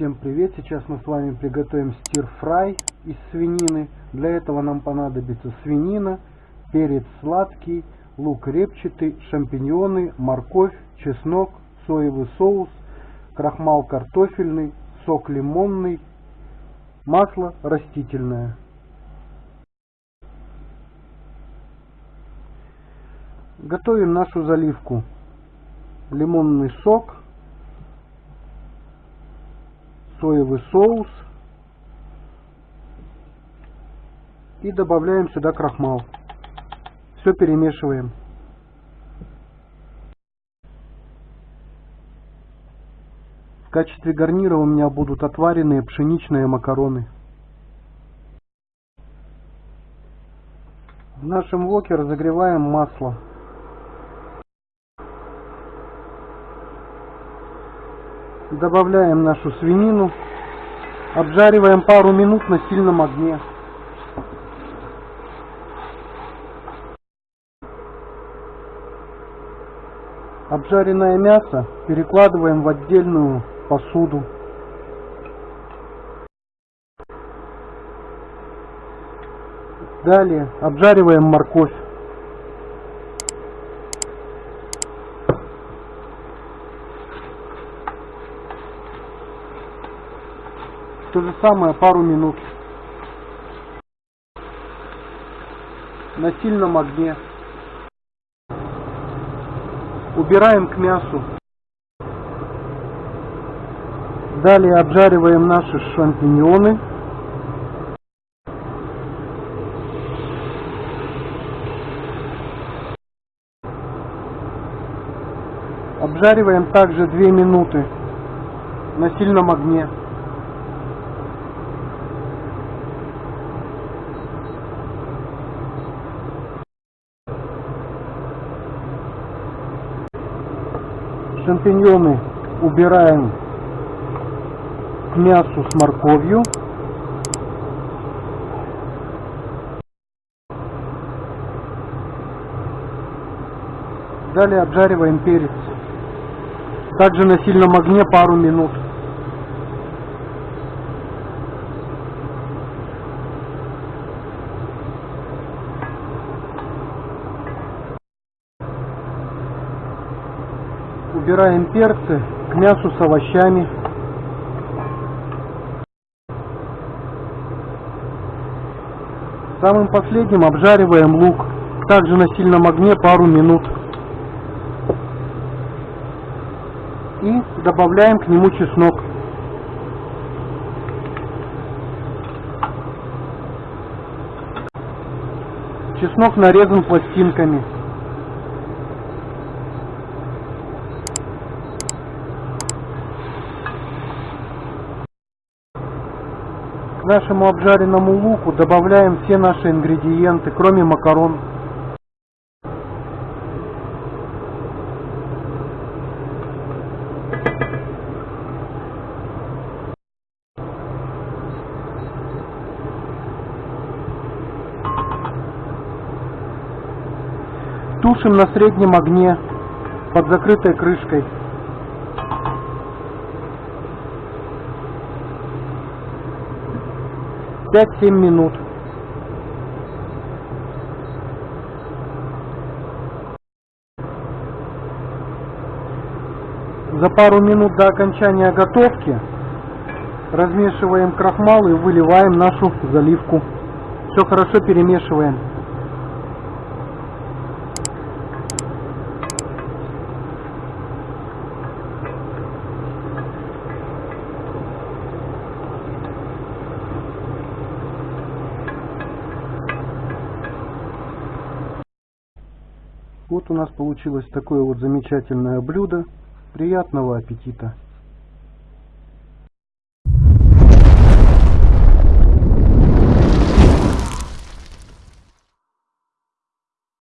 Всем привет! Сейчас мы с вами приготовим стир-фрай из свинины. Для этого нам понадобится свинина, перец сладкий, лук репчатый, шампиньоны, морковь, чеснок, соевый соус, крахмал картофельный, сок лимонный, масло растительное. Готовим нашу заливку. Лимонный сок, соевый соус и добавляем сюда крахмал. Все перемешиваем. В качестве гарнира у меня будут отваренные пшеничные макароны. В нашем воке разогреваем масло. Добавляем нашу свинину. Обжариваем пару минут на сильном огне. Обжаренное мясо перекладываем в отдельную посуду. Далее обжариваем морковь. То же самое пару минут. На сильном огне. Убираем к мясу. Далее обжариваем наши шампиньоны. Обжариваем также 2 минуты на сильном огне. Шампиньоны убираем к мясу с морковью. Далее обжариваем перец. Также на сильном огне пару минут. Убираем перцы к мясу с овощами. Самым последним обжариваем лук, также на сильном огне пару минут. И добавляем к нему чеснок. Чеснок нарезан пластинками. К нашему обжаренному луку добавляем все наши ингредиенты, кроме макарон. Тушим на среднем огне под закрытой крышкой. 5-7 минут. За пару минут до окончания готовки размешиваем крахмал и выливаем нашу заливку. Все хорошо перемешиваем. Вот у нас получилось такое вот замечательное блюдо. Приятного аппетита!